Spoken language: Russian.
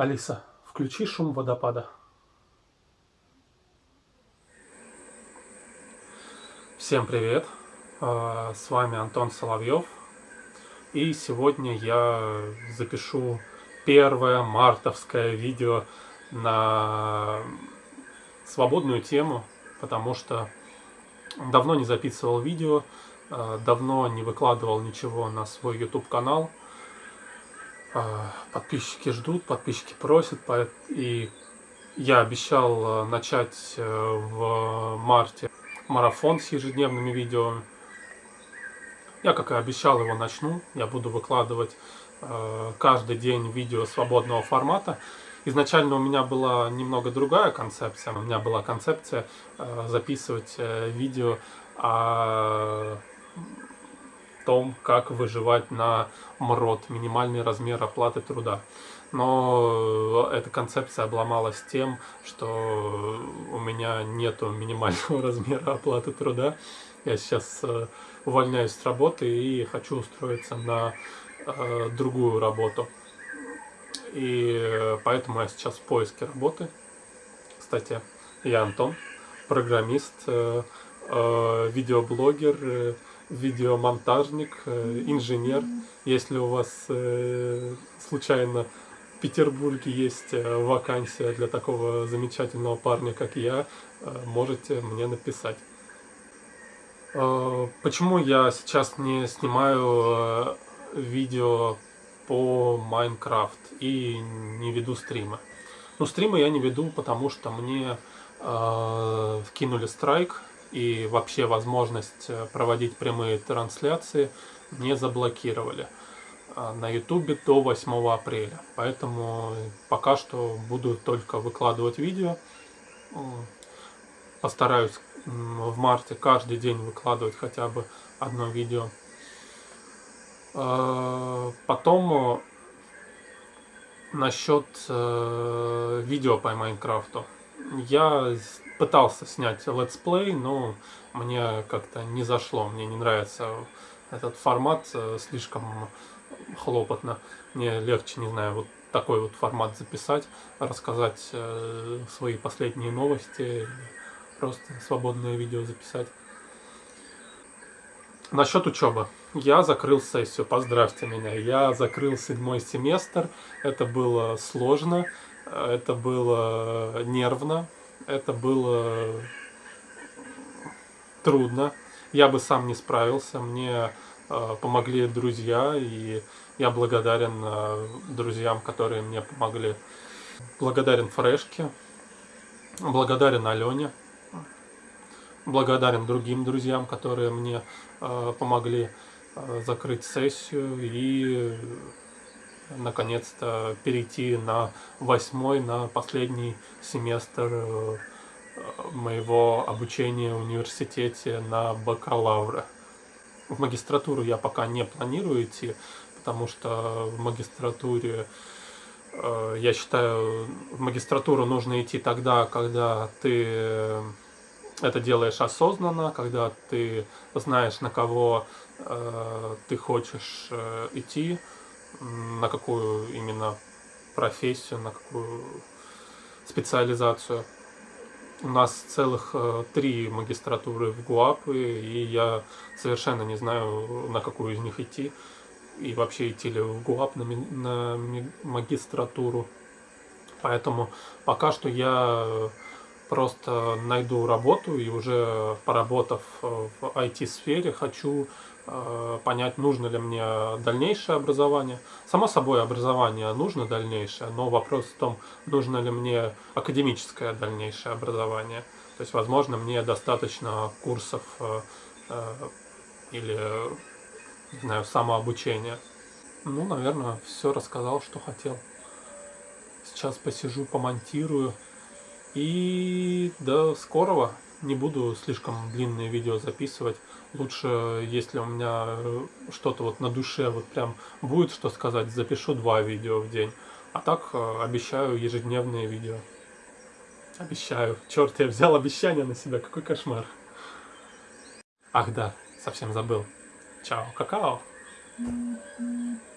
Алиса, включи шум водопада. Всем привет! А, с вами Антон Соловьев. И сегодня я запишу первое мартовское видео на свободную тему, потому что давно не записывал видео, а, давно не выкладывал ничего на свой YouTube канал. А, подписчики ждут, подписчики просят, и я обещал э, начать э, в марте марафон с ежедневными видео. Я, как и обещал, его начну. Я буду выкладывать э, каждый день видео свободного формата. Изначально у меня была немного другая концепция. У меня была концепция записывать видео о том, как выживать на МРОД, минимальный размер оплаты труда. Но эта концепция обломалась тем, что у меня нету минимального размера оплаты труда. Я сейчас э, увольняюсь с работы и хочу устроиться на э, другую работу. И поэтому я сейчас в поиске работы. Кстати, я Антон, программист, э, видеоблогер, видеомонтажник, э, инженер. Если у вас э, случайно в Петербурге есть э, вакансия для такого замечательного парня, как я, можете мне написать. Почему я сейчас не снимаю видео по Майнкрафт и не веду стримы? Ну, стримы я не веду, потому что мне вкинули страйк и вообще возможность э, проводить прямые трансляции не заблокировали а, на ютубе до 8 апреля. Поэтому пока что буду только выкладывать видео. Постараюсь в марте каждый день выкладывать хотя бы одно видео. А, потом э, насчет э, видео по Майнкрафту. Я пытался снять летсплей, но мне как-то не зашло, мне не нравится этот формат, э, слишком хлопотно. Мне легче, не знаю, вот такой вот формат записать, рассказать э, свои последние новости, просто свободное видео записать. Насчет учебы. Я закрыл сессию, поздравьте меня. Я закрыл седьмой семестр. Это было сложно, это было нервно, это было трудно. Я бы сам не справился, мне э, помогли друзья, и я благодарен э, друзьям, которые мне помогли. Благодарен Фрешке, благодарен Алене, благодарен другим друзьям, которые мне э, помогли закрыть сессию и наконец-то перейти на восьмой, на последний семестр э, моего обучения в университете на бакалавра. В магистратуру я пока не планирую идти, потому что в магистратуре, э, я считаю, в магистратуру нужно идти тогда, когда ты это делаешь осознанно, когда ты знаешь, на кого э, ты хочешь идти, на какую именно профессию, на какую специализацию. У нас целых э, три магистратуры в ГУАП, и я совершенно не знаю, на какую из них идти. И вообще идти ли в ГУАП на, на магистратуру. Поэтому пока что я просто найду работу и уже поработав в IT-сфере, хочу Э, понять, нужно ли мне дальнейшее образование. Само собой, образование нужно дальнейшее, но вопрос в том, нужно ли мне академическое дальнейшее образование. То есть, возможно, мне достаточно курсов э, э, или, не знаю, самообучения. Ну, наверное, все рассказал, что хотел. Сейчас посижу, помонтирую. И до скорого. Не буду слишком длинные видео записывать лучше, если у меня э, что-то вот на душе вот прям будет что сказать, запишу два видео в день. А так э, обещаю ежедневные видео. Обещаю. Черт, я взял обещание на себя, какой кошмар. Ах да, совсем забыл. Чао, какао. Mm-hmm.